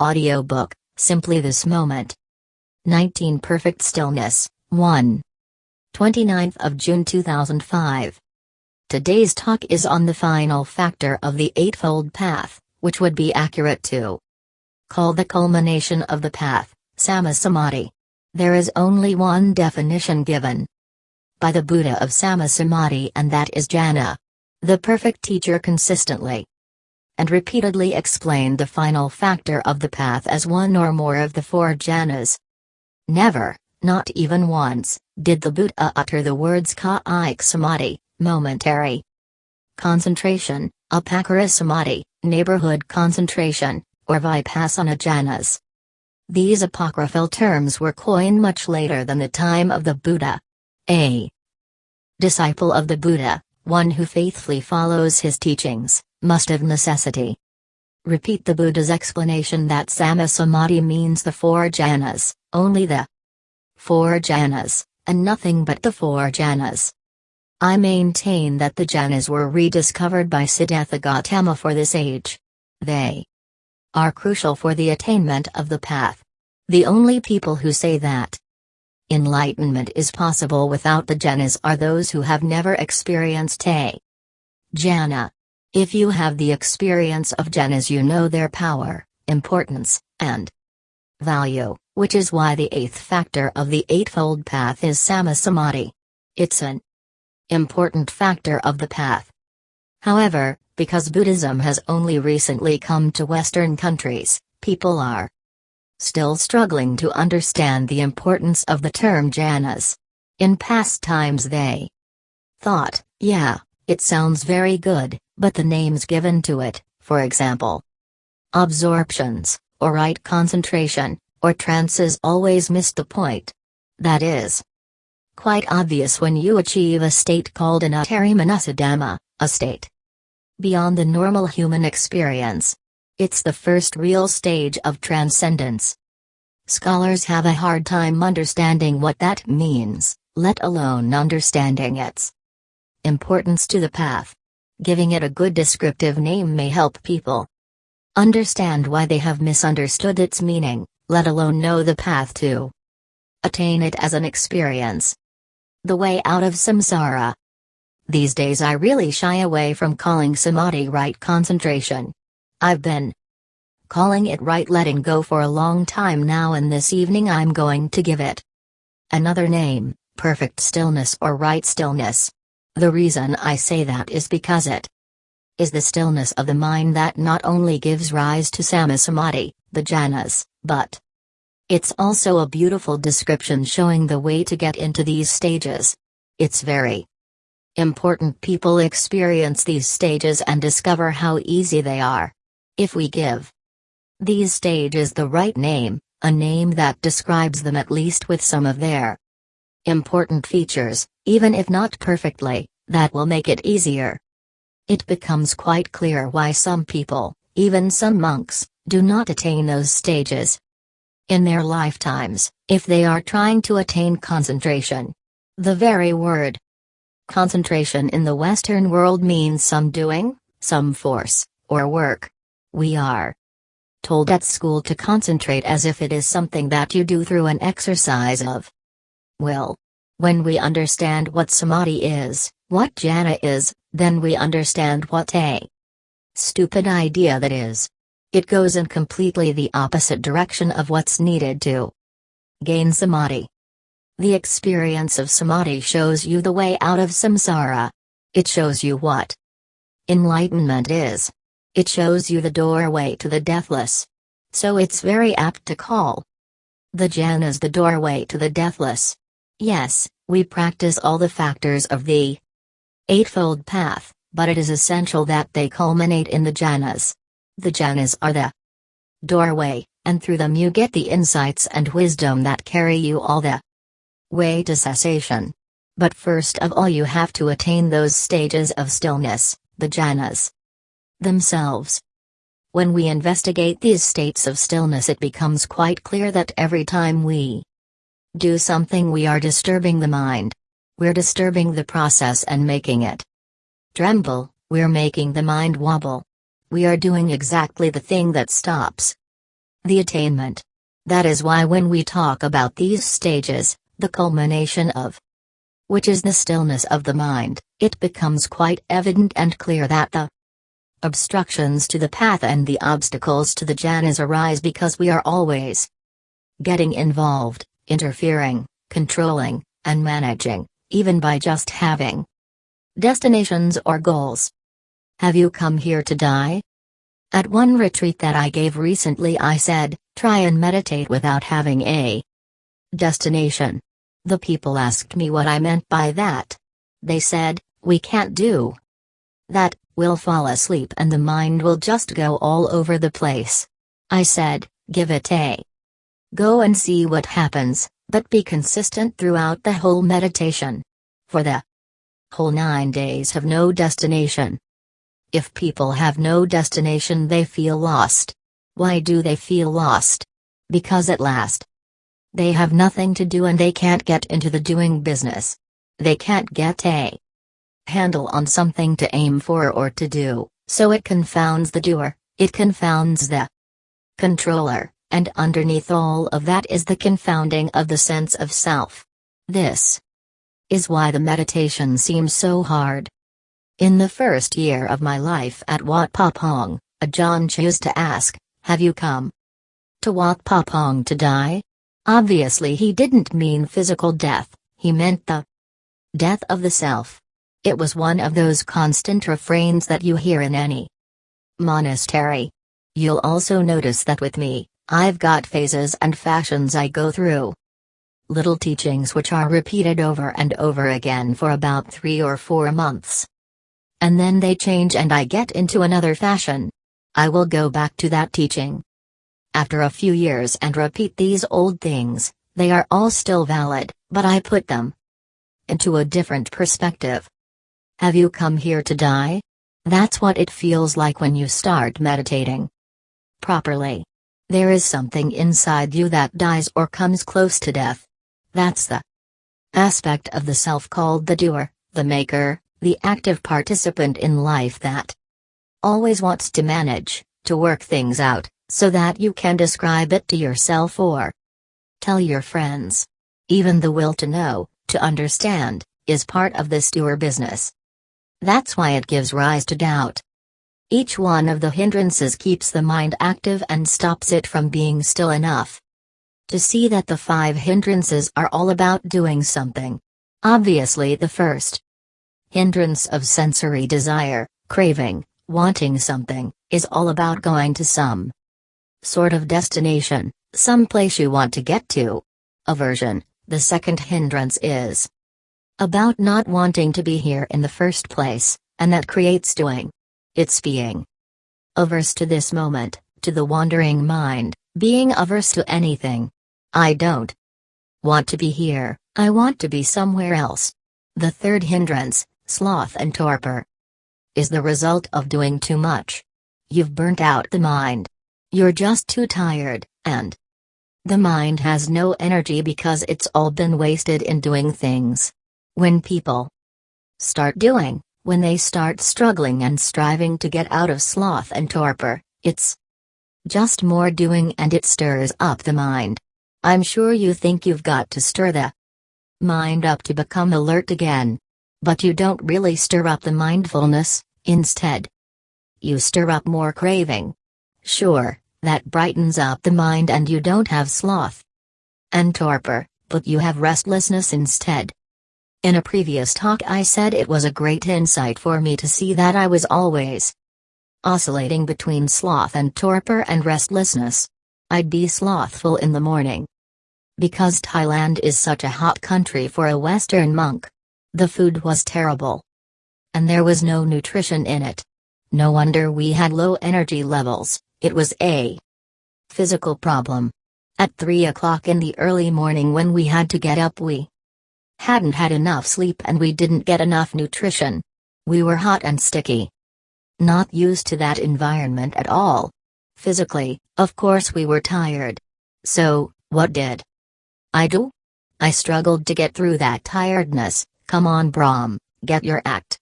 Audiobook, Simply This Moment. 19 Perfect Stillness, 1. 29th of June 2005. Today's talk is on the final factor of the Eightfold Path, which would be accurate to call the culmination of the path, Sammasamadhi. There is only one definition given by the Buddha of Sammasamadhi and that is jhana. The perfect teacher consistently and repeatedly explained the final factor of the path as one or more of the four jhanas. Never, not even once, did the Buddha utter the words khanika samadhi, momentary concentration, upacara samadhi, neighborhood concentration, or vipassana jhanas. These apocryphal terms were coined much later than the time of the Buddha. A disciple of the Buddha, one who faithfully follows his teachings, must of necessity. Repeat the Buddha's explanation that Sammasamadhi means the four jhanas, only the four jhanas, and nothing but the four jhanas. I maintain that the jhanas were rediscovered by Siddhartha Gautama for this age. They are crucial for the attainment of the path. The only people who say that enlightenment is possible without the jhanas are those who have never experienced a jhana. If you have the experience of jhanas you know their power, importance, and value, which is why the eighth factor of the Eightfold Path is Sammasamadhi. It's an important factor of the path. However, because Buddhism has only recently come to Western countries, people are still struggling to understand the importance of the term jhanas. In past times they thought, yeah, it sounds very good, but the names given to it, for example, absorptions, or right concentration, or trances always miss the point. That is quite obvious when you achieve a state called an Uttaramanasa a state beyond the normal human experience. It's the first real stage of transcendence. Scholars have a hard time understanding what that means, let alone understanding its importance to the path. Giving it a good descriptive name may help people understand why they have misunderstood its meaning, let alone know the path to attain it as an experience. The way out of samsara. These days I really shy away from calling samadhi right concentration. I've been calling it right letting go for a long time now and this evening I'm going to give it another name, perfect stillness or right stillness. The reason I say that is because it is the stillness of the mind that not only gives rise to sammasamadhi, the jhanas, but it's also a beautiful description showing the way to get into these stages. It's very important people experience these stages and discover how easy they are. If we give these stages the right name, a name that describes them at least with some of their important features, even if not perfectly, that will make it easier. It becomes quite clear why some people, even some monks, do not attain those stages in their lifetimes, if they are trying to attain concentration. The very word concentration in the Western world means some doing, some force, or work. We are told at school to concentrate as if it is something that you do through an exercise of will. When we understand what samadhi is, what jhana is, then we understand what a stupid idea that is. It goes in completely the opposite direction of what's needed to gain samadhi. The experience of samadhi shows you the way out of samsara. It shows you what enlightenment is. It shows you the doorway to the deathless. So it's very apt to call the jhanas the doorway to the deathless. Yes, we practice all the factors of the Eightfold Path, but it is essential that they culminate in the jhanas. The jhanas are the doorway, and through them you get the insights and wisdom that carry you all the way to cessation. But first of all, you have to attain those stages of stillness, the jhanas themselves. When we investigate these states of stillness, it becomes quite clear that every time we do something we are disturbing the mind. We're disturbing the process and making it tremble, we're making the mind wobble. We are doing exactly the thing that stops the attainment. That is why when we talk about these stages, the culmination of which is the stillness of the mind, it becomes quite evident and clear that the obstructions to the path and the obstacles to the jhanas arise because we are always getting involved, interfering, controlling, and managing, even by just having destinations or goals. Have you come here to die? At one retreat that I gave recently, I said, try and meditate without having a destination. The people asked me what I meant by that. They said, we can't do that, we'll fall asleep and the mind will just go all over the place. I said, give it a go and see what happens, but be consistent throughout the whole meditation. For the whole nine days have no destination. If people have no destination, they feel lost. Why do they feel lost? Because at last, they have nothing to do and they can't get into the doing business. They can't get a handle on something to aim for or to do, so it confounds the doer, it confounds the controller, and underneath all of that is the confounding of the sense of self. This is why the meditation seems so hard. In the first year of my life at Wat Pah Pong, Ajahn chose to ask, Have you come to Wat Pah Pong to die? Obviously, he didn't mean physical death, he meant the death of the self. It was one of those constant refrains that you hear in any monastery. You'll also notice that with me, I've got phases and fashions I go through. Little teachings which are repeated over and over again for about three or four months. And then they change and I get into another fashion. I will go back to that teaching after a few years and repeat these old things, they are all still valid, but I put them into a different perspective. Have you come here to die? That's what it feels like when you start meditating properly. There is something inside you that dies or comes close to death. That's the aspect of the self called the doer, the maker, the active participant in life that always wants to manage, to work things out, so that you can describe it to yourself or tell your friends. Even the will to know, to understand, is part of this doer business. That's why it gives rise to doubt. Each one of the hindrances keeps the mind active and stops it from being still enough. To see that the five hindrances are all about doing something. Obviously, the first hindrance of sensory desire, craving, wanting something, is all about going to some sort of destination, some place you want to get to. Aversion, the second hindrance is about not wanting to be here in the first place, and that creates doing. It's being averse to this moment, to the wandering mind, being averse to anything. I don't want to be here, I want to be somewhere else. The third hindrance, sloth and torpor, is the result of doing too much. You've burnt out the mind. You're just too tired, and the mind has no energy because it's all been wasted in doing things. When people start doing, when they start struggling and striving to get out of sloth and torpor, it's just more doing and it stirs up the mind. I'm sure you think you've got to stir the mind up to become alert again. But you don't really stir up the mindfulness, instead, you stir up more craving, Sure, that brightens up the mind and you don't have sloth and torpor, but you have restlessness instead. In a previous talk, I said it was a great insight for me to see that I was always oscillating between sloth and torpor and restlessness. I'd be slothful in the morning. Because Thailand is such a hot country for a Western monk. The food was terrible. And there was no nutrition in it. No wonder we had low energy levels. It was a physical problem. At 3 o'clock in the early morning when we had to get up, we hadn't had enough sleep and we didn't get enough nutrition. We were hot and sticky. Not used to that environment at all. Physically, of course, we were tired. So, what did I do? I struggled to get through that tiredness. Come on, Brahm, get your act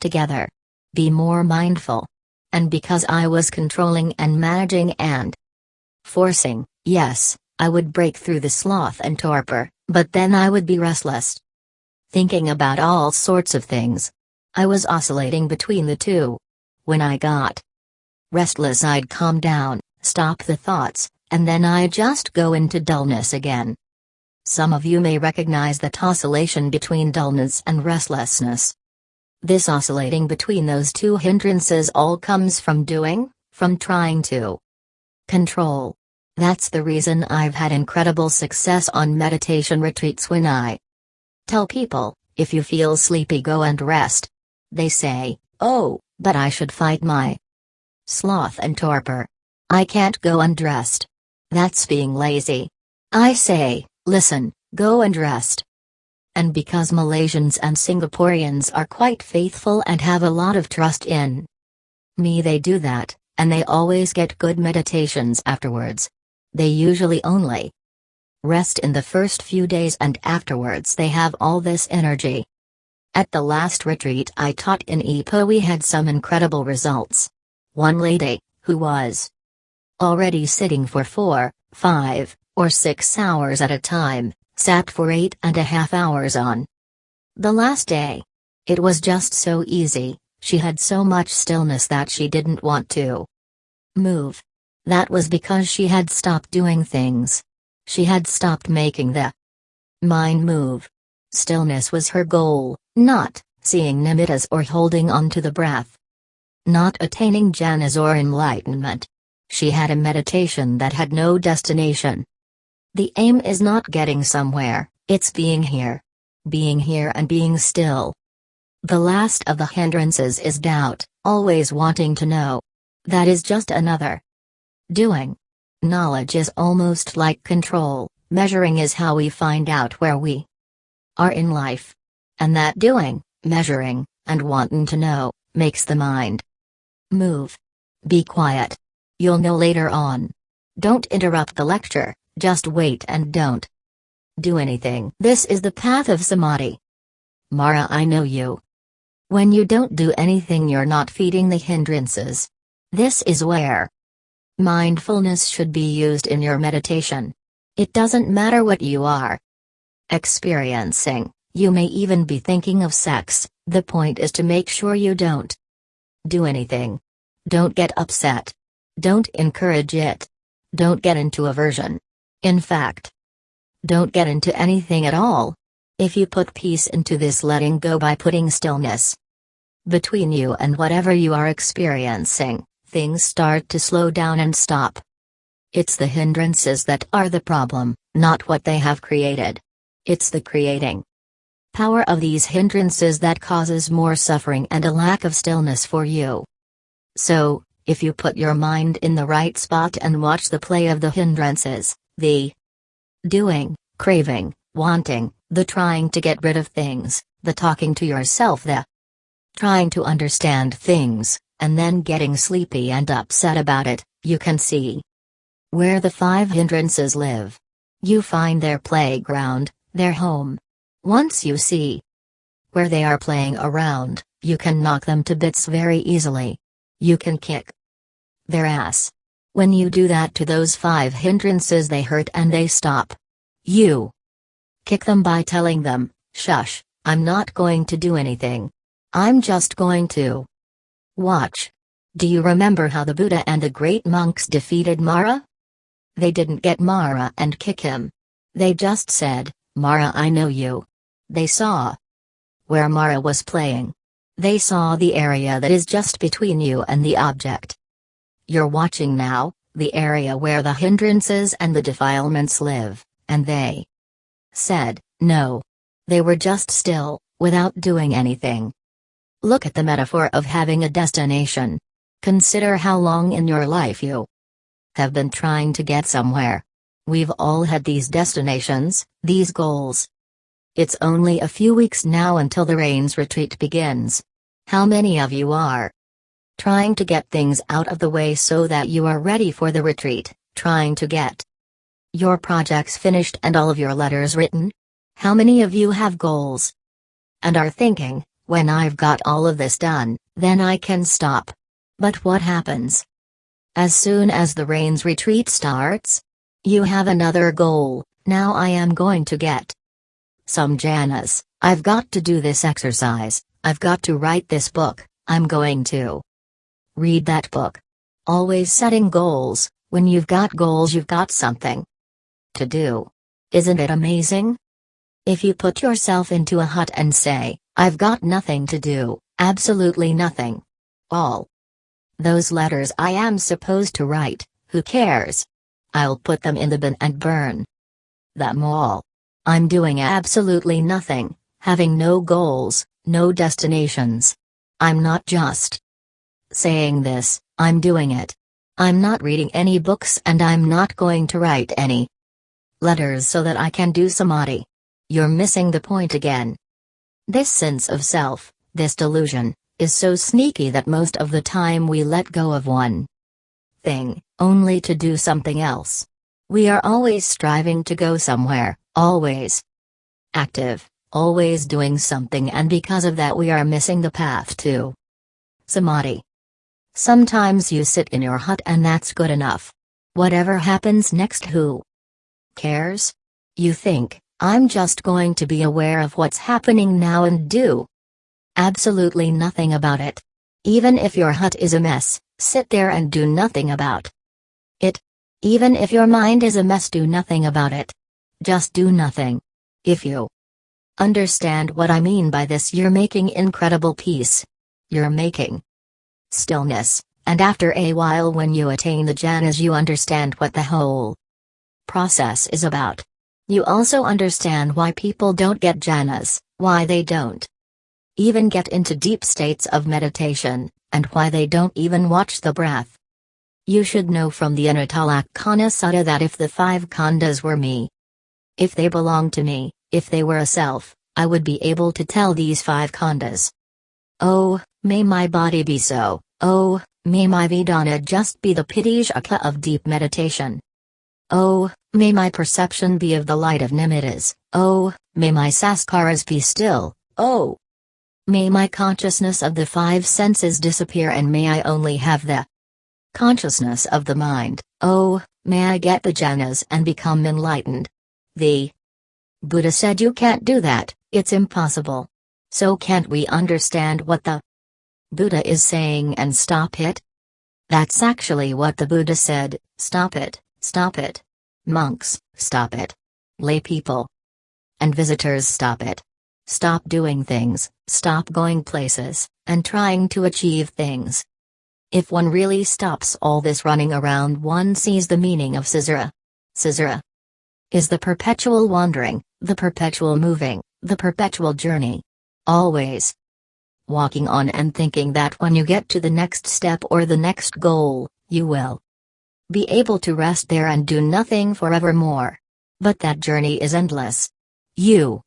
together. Be more mindful and because I was controlling and managing and Forcing, yes, I would break through the sloth and torpor, but then I would be restless. Thinking about all sorts of things. I was oscillating between the two. When I got restless, I'd calm down, stop the thoughts, and then I'd just go into dullness again. Some of you may recognize that oscillation between dullness and restlessness. This oscillating between those two hindrances all comes from doing, from trying to control. That's the reason I've had incredible success on meditation retreats when I tell people, if you feel sleepy, go and rest. They say, oh, but I should fight my sloth and torpor. I can't go undressed. That's being lazy. I say, listen, go and rest. And because Malaysians and Singaporeans are quite faithful and have a lot of trust in me, they do that, and they always get good meditations afterwards. They usually only rest in the first few days and afterwards they have all this energy. At the last retreat I taught in Ipoh we had some incredible results. One lady, who was already sitting for four, five, or six hours at a time, sat for eight and a half hours on the last day. It was just so easy, she had so much stillness that she didn't want to move. That was because she had stopped doing things. She had stopped making the mind move. Stillness was her goal, not seeing nimittas or holding on to the breath. Not attaining jhanas or enlightenment. She had a meditation that had no destination. The aim is not getting somewhere, it's being here. Being here and being still. The last of the hindrances is doubt, always wanting to know. That is just another doing. Knowledge is almost like control, measuring is how we find out where we are in life. And that doing, measuring, and wanting to know, makes the mind move. Be quiet. You'll know later on. Don't interrupt the lecture, just wait and don't do anything. This is the path of samadhi. Mara, I know you. When you don't do anything, you're not feeding the hindrances. This is where Mindfulness should be used in your meditation. It doesn't matter what you are experiencing, you may even be thinking of sex, the point is to make sure you don't do anything. Don't get upset. Don't encourage it. Don't get into aversion. In fact, don't get into anything at all. If you put peace into this letting go by putting stillness between you and whatever you are experiencing, things start to slow down and stop. It's the hindrances that are the problem, not what they have created. It's the creating power of these hindrances that causes more suffering and a lack of stillness for you. So, if you put your mind in the right spot and watch the play of the hindrances, the doing, craving, wanting, the trying to get rid of things, the talking to yourself, the trying to understand things, and then getting sleepy and upset about it, you can see where the five hindrances live. You find their playground, their home. Once you see where they are playing around, you can knock them to bits very easily. You can kick their ass. When you do that to those five hindrances, they hurt and they stop. You kick them by telling them, Shush, I'm not going to do anything. I'm just going to Watch. Do you remember how the Buddha and the great monks defeated Mara? They didn't get Mara and kick him. They just said, Mara, I know you. They saw where Mara was playing. They saw the area that is just between you and the object. You're watching now, the area where the hindrances and the defilements live, and they said, no. They were just still, without doing anything. Look at the metaphor of having a destination. Consider how long in your life you have been trying to get somewhere. We've all had these destinations, these goals. It's only a few weeks now until the rains retreat begins. How many of you are trying to get things out of the way so that you are ready for the retreat, trying to get your projects finished and all of your letters written? How many of you have goals and are thinking, when I've got all of this done, then I can stop. But what happens? As soon as the rain's retreat starts, you have another goal. Now I am going to get some jhanas. I've got to do this exercise. I've got to write this book. I'm going to read that book. Always setting goals. When you've got goals, you've got something to do. Isn't it amazing? If you put yourself into a hut and say, I've got nothing to do, absolutely nothing. All those letters I am supposed to write, who cares? I'll put them in the bin and burn them all. I'm doing absolutely nothing, having no goals, no destinations. I'm not just saying this, I'm doing it. I'm not reading any books and I'm not going to write any letters so that I can do samadhi. You're missing the point again. This sense of self, this delusion, is so sneaky that most of the time we let go of one thing, only to do something else. We are always striving to go somewhere, always active, always doing something, and because of that, we are missing the path to samadhi. Sometimes you sit in your hut and that's good enough. Whatever happens next, who cares? You think, I'm just going to be aware of what's happening now and do absolutely nothing about it. Even if your hut is a mess, sit there and do nothing about it. Even if your mind is a mess, do nothing about it. Just do nothing. If you understand what I mean by this, you're making incredible peace. You're making stillness, and after a while, when you attain the jhanas, you understand what the whole process is about. You also understand why people don't get jhanas, why they don't even get into deep states of meditation, and why they don't even watch the breath. You should know from the Anattalakkhana Sutta that if the five khandhas were me, if they belonged to me, if they were a self, I would be able to tell these five khandhas. Oh, may my body be so, oh, may my Vedana just be the piti-sukha of deep meditation. Oh, may my perception be of the light of nimittas, oh, may my sankharas be still, oh. May my consciousness of the five senses disappear and may I only have the consciousness of the mind, oh, may I get the jhanas and become enlightened. The Buddha said you can't do that, it's impossible. So can't we understand what the Buddha is saying and stop it? That's actually what the Buddha said stop it, stop it. Monks, stop it. Lay people and visitors, stop it. Stop doing things, stop going places, and trying to achieve things. If one really stops all this running around, one sees the meaning of samsara. Samsara is the perpetual wandering, the perpetual moving, the perpetual journey. Always walking on and thinking that when you get to the next step or the next goal, you will be able to rest there and do nothing forevermore. But that journey is endless. You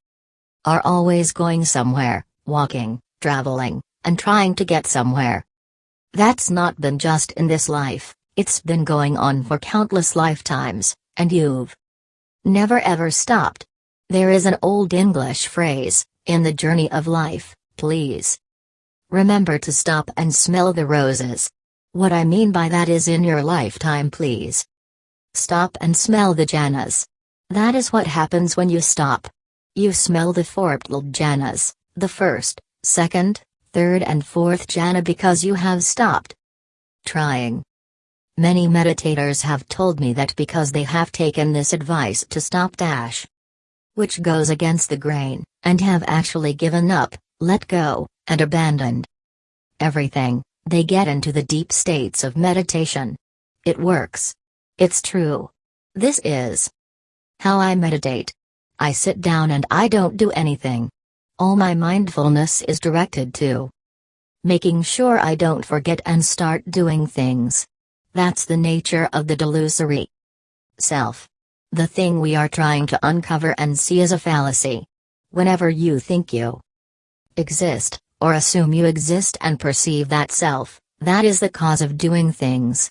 are always going somewhere, walking, traveling, and trying to get somewhere. That's not been just in this life, it's been going on for countless lifetimes, and you've never ever stopped. There is an old English phrase, in the journey of life, please. Remember to stop and smell the roses. What I mean by that is in your lifetime, please. Stop and smell the jhanas. That is what happens when you stop. You smell the four jhanas, the first, second, third, and fourth jhana because you have stopped trying. Many meditators have told me that because they have taken this advice to stop dash, which goes against the grain, and have actually given up, let go, and abandoned everything, they get into the deep states of meditation. It works. It's true. This is how I meditate. I sit down and I don't do anything. All my mindfulness is directed to making sure I don't forget and start doing things. That's the nature of the delusory self. The thing we are trying to uncover and see is a fallacy. Whenever you think you exist, or assume you exist and perceive that self, that is the cause of doing things.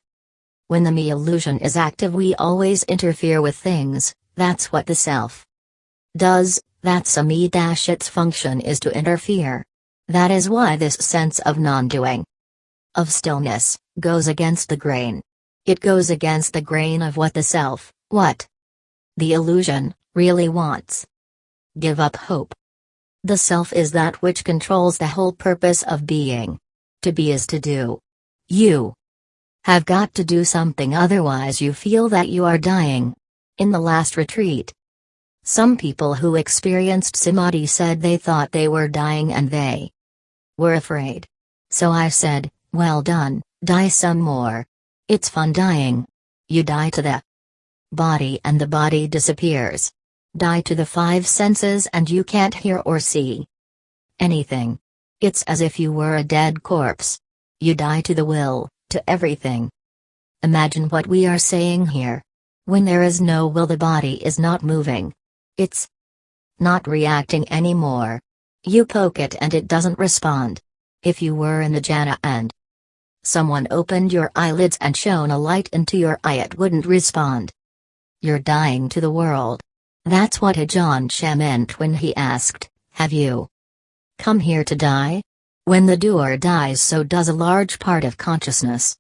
When the me illusion is active, we always interfere with things, that's what the self does, that's a me dash its function is to interfere. That is why this sense of non doing, of stillness, goes against the grain. It goes against the grain of what the self, what the illusion, really wants. Give up hope. The self is that which controls the whole purpose of being. To be is to do. You have got to do something otherwise you feel that you are dying. In the last retreat, some people who experienced Samadhi said they thought they were dying and they were afraid. So I said, well done, die some more. It's fun dying. You die to the body and the body disappears. Die to the five senses and you can't hear or see anything. It's as if you were a dead corpse. You die to the will, to everything. Imagine what we are saying here. When there is no will, the body is not moving. It's not reacting anymore. You poke it and it doesn't respond. If you were in the jhana and someone opened your eyelids and shone a light into your eye, it wouldn't respond. You're dying to the world. That's what Ajahn Chah meant when he asked, Have you come here to die? When the doer dies, so does a large part of consciousness.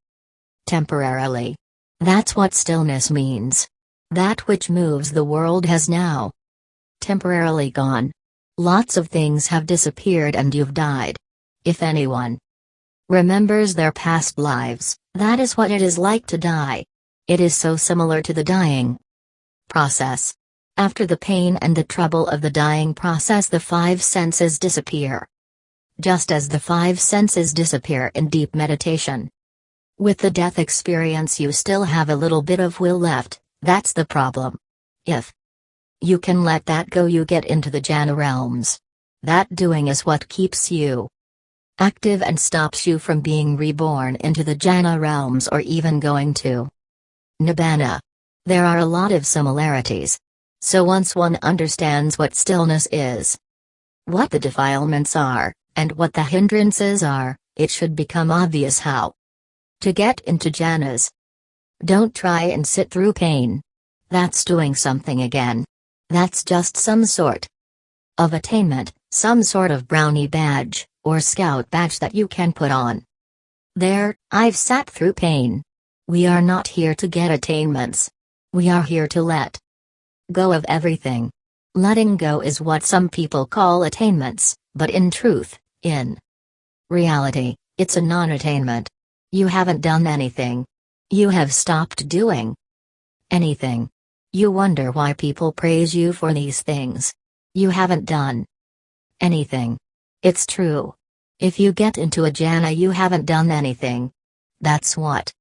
Temporarily. That's what stillness means. That which moves the world has now temporarily gone. Lots of things have disappeared and you've died. If anyone remembers their past lives, that is what it is like to die. It is so similar to the dying process. After the pain and the trouble of the dying process, the five senses disappear. Just as the five senses disappear in deep meditation. With the death experience, you still have a little bit of will left, that's the problem. If you can let that go, you get into the jhana realms. That doing is what keeps you active and stops you from being reborn into the jhana realms or even going to nibbana. There are a lot of similarities, so once one understands what stillness is, what the defilements are, and what the hindrances are, it should become obvious how to get into jhanas. Don't try and sit through pain. That's doing something again. That's just some sort of attainment, some sort of brownie badge, or scout badge that you can put on. There, I've sat through pain. We are not here to get attainments. We are here to let go of everything. Letting go is what some people call attainments, but in truth, in reality, it's a non attainment. You haven't done anything. You have stopped doing anything. You wonder why people praise you for these things. You haven't done anything. It's true. If you get into a jhana, you haven't done anything. That's what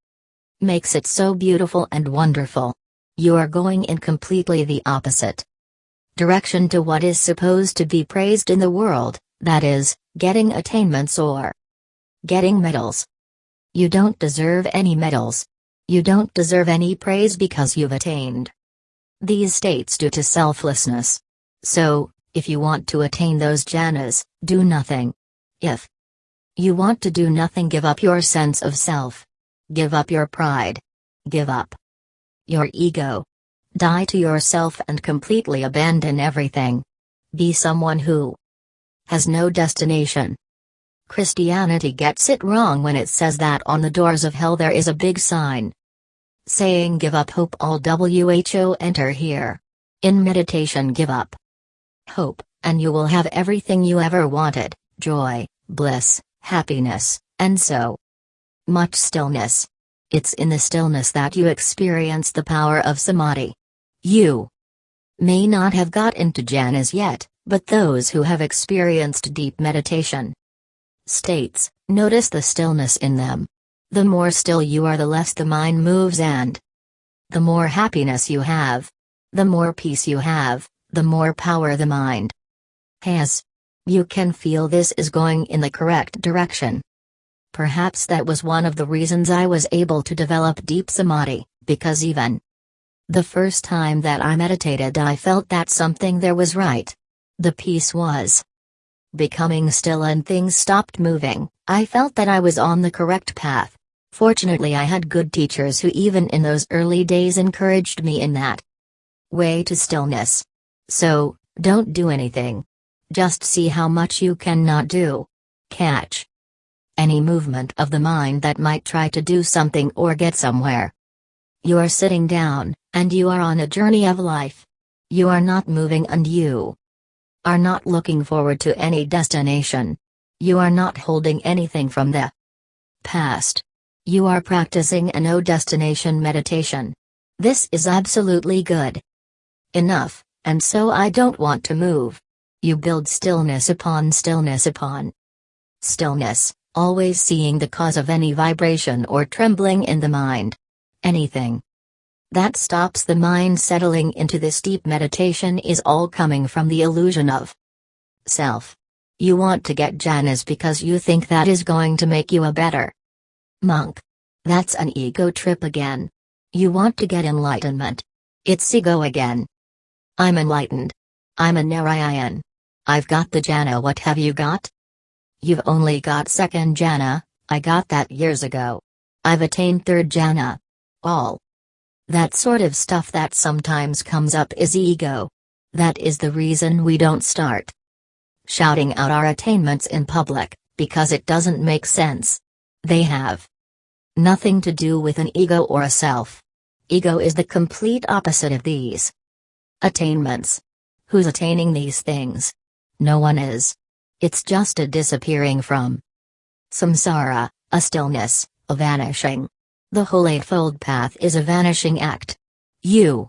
makes it so beautiful and wonderful. You are going in completely the opposite direction to what is supposed to be praised in the world, that is, getting attainments or getting medals. You don't deserve any medals. You don't deserve any praise because you've attained these states due to selflessness. So, if you want to attain those jhanas, do nothing. If you want to do nothing, give up your sense of self. Give up your pride. Give up your ego. Die to yourself and completely abandon everything. Be someone who has no destination. Christianity gets it wrong when it says that on the doors of hell there is a big sign saying give up hope all WHO enter here. In meditation give up hope, and you will have everything you ever wanted, joy, bliss, happiness, and so much stillness. It's in the stillness that you experience the power of samadhi. You may not have got into jhanas yet, but those who have experienced deep meditation states, notice the stillness in them. The more still you are, the less the mind moves, and the more happiness you have, the more peace you have, the more power the mind has. You can feel this is going in the correct direction. Perhaps that was one of the reasons I was able to develop deep samadhi, because even the first time that I meditated, I felt that something there was right. The peace was becoming still and things stopped moving. I felt that I was on the correct path. Fortunately, I had good teachers who, even in those early days, encouraged me in that way to stillness. So, don't do anything. Just see how much you cannot do. Catch any movement of the mind that might try to do something or get somewhere. You are sitting down, and you are on a journey of life. You are not moving and you are not looking forward to any destination. You are not holding anything from the past. You are practicing a no destination meditation. This is absolutely good. Enough, and so I don't want to move. You build stillness upon stillness upon stillness, always seeing the cause of any vibration or trembling in the mind. Anything that stops the mind settling into this deep meditation is all coming from the illusion of self. You want to get jhanas because you think that is going to make you a better monk. That's an ego trip again. You want to get enlightenment. It's ego again. I'm enlightened. I'm an arahant. I've got the jhana. What have you got? You've only got second jhana, I got that years ago. I've attained third jhana. All that sort of stuff that sometimes comes up is ego. That is the reason we don't start shouting out our attainments in public, because it doesn't make sense. They have nothing to do with an ego or a self. Ego is the complete opposite of these attainments. Who's attaining these things? No one is. It's just a disappearing from samsara, a stillness, a vanishing. The whole Eightfold Path is a vanishing act. You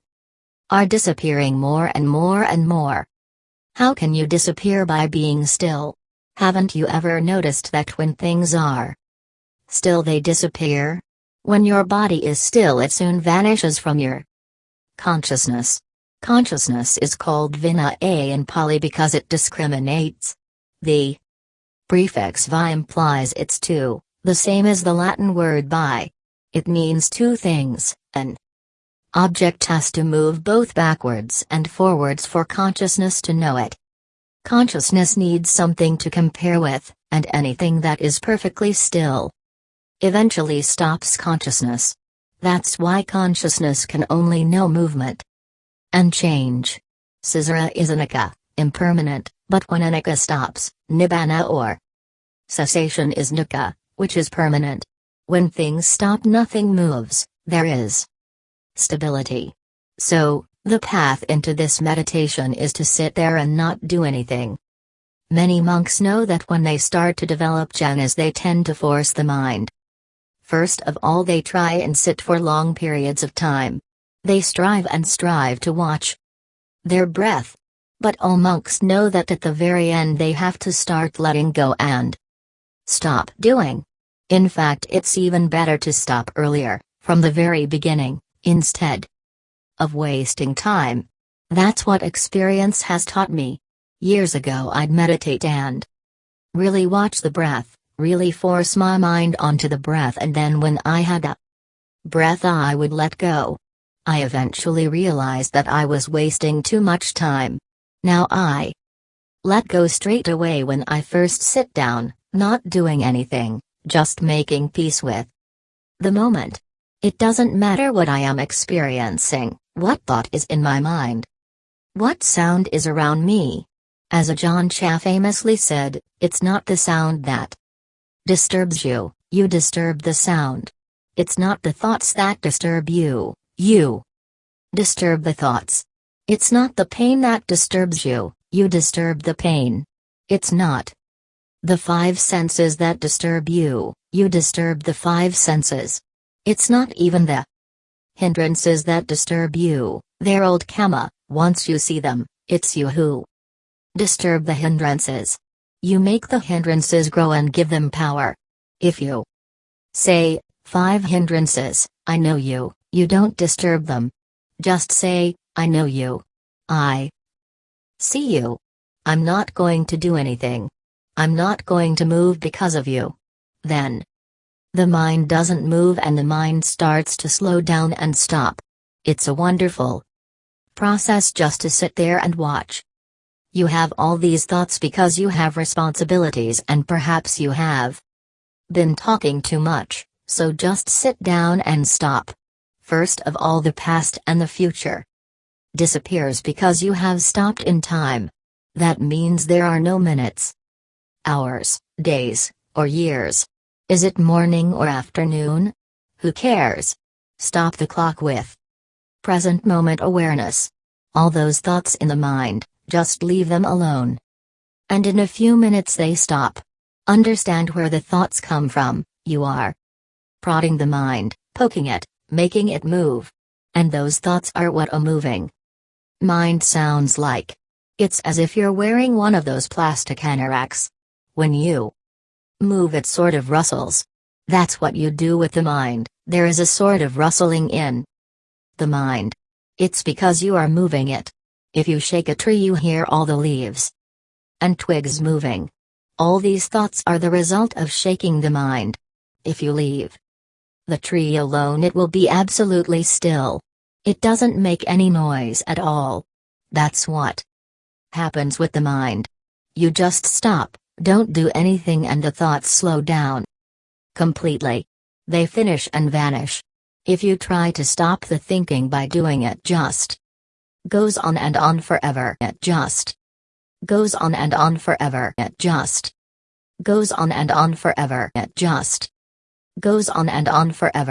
are disappearing more and more and more. How can you disappear by being still? Haven't you ever noticed that when things are still they disappear? When your body is still it soon vanishes from your consciousness. Consciousness is called vinnana in Pali because it discriminates. The prefix vi implies it's two, the same as the Latin word bi. It means two things an object has to move both backwards and forwards for consciousness to know it. Consciousness needs something to compare with, and anything that is perfectly still eventually stops consciousness. That's why consciousness can only know movement and change. Samsara is anicca, impermanent, but when anicca stops, nibbana or cessation is dukkha, which is permanent. When things stop, nothing moves, there is stability. So, the path into this meditation is to sit there and not do anything. Many monks know that when they start to develop jhanas, they tend to force the mind. First of all, they try and sit for long periods of time. They strive and strive to watch their breath. But all monks know that at the very end they have to start letting go and stop doing. In fact, it's even better to stop earlier, from the very beginning, instead of wasting time. That's what experience has taught me. Years ago, I'd meditate and really watch the breath, really force my mind onto the breath, and then when I had a breath, I would let go. I eventually realized that I was wasting too much time. Now I let go straight away when I first sit down, not doing anything, just making peace with the moment. It doesn't matter what I am experiencing, what thought is in my mind, what sound is around me. As Ajahn Chah famously said, it's not the sound that disturbs you, you disturb the sound. It's not the thoughts that disturb you, you disturb the thoughts. It's not the pain that disturbs you, you disturb the pain. It's not the five senses that disturb you, you disturb the five senses. It's not even the hindrances that disturb you, they're old karma, once you see them, it's you who disturb the hindrances. You make the hindrances grow and give them power. If you say, five hindrances, I know you, you don't disturb them. Just say, I know you. I see you. I'm not going to do anything. I'm not going to move because of you. Then. The mind doesn't move and the mind starts to slow down and stop. It's a wonderful process just to sit there and watch. You have all these thoughts because you have responsibilities and perhaps you have been talking too much, so just sit down and stop. First of all, the past and the future disappears because you have stopped in time. That means there are no minutes hours, days, or years? Is it morning or afternoon? Who cares? Stop the clock with present moment awareness. All those thoughts in the mind, just leave them alone. And in a few minutes they stop. Understand where the thoughts come from, you are prodding the mind, poking it, making it move. And those thoughts are what a moving mind sounds like. It's as if you're wearing one of those plastic anoraks. When you move, it sort of rustles. That's what you do with the mind, there is a sort of rustling in the mind. It's because you are moving it. If you shake a tree, you hear all the leaves and twigs moving. All these thoughts are the result of shaking the mind. If you leave the tree alone, it will be absolutely still. It doesn't make any noise at all. That's what happens with the mind. You just stop, don't do anything, and the thoughts slow down completely. They finish and vanish. If you try to stop the thinking by doing it, just goes on and on forever. It just goes on and on forever. It just goes on and on forever. It just goes on and on forever.